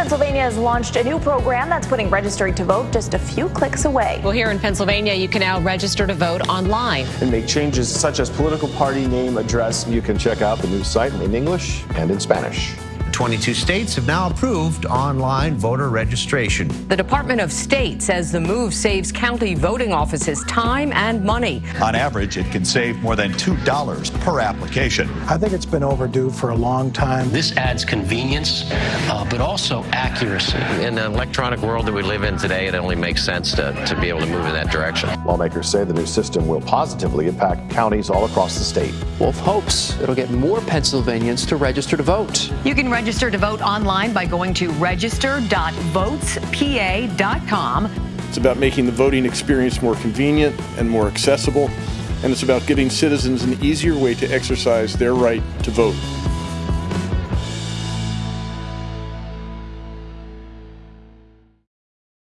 Pennsylvania has launched a new program that's putting registering to vote just a few clicks away. Well, here in Pennsylvania, you can now register to vote online and make changes such as political party name, address. You can check out the new site in English and in Spanish. 22 states have now approved online voter registration. The Department of State says the move saves county voting offices time and money. On average, it can save more than $2 per application. I think it's been overdue for a long time. This adds convenience, uh, but also accuracy. In the electronic world that we live in today, it only makes sense to, to be able to move in that direction. Lawmakers say the new system will positively impact counties all across the state. Wolf hopes it'll get more Pennsylvanians to register to vote. You can register Register to vote online by going to register.votespa.com. It's about making the voting experience more convenient and more accessible, and it's about giving citizens an easier way to exercise their right to vote.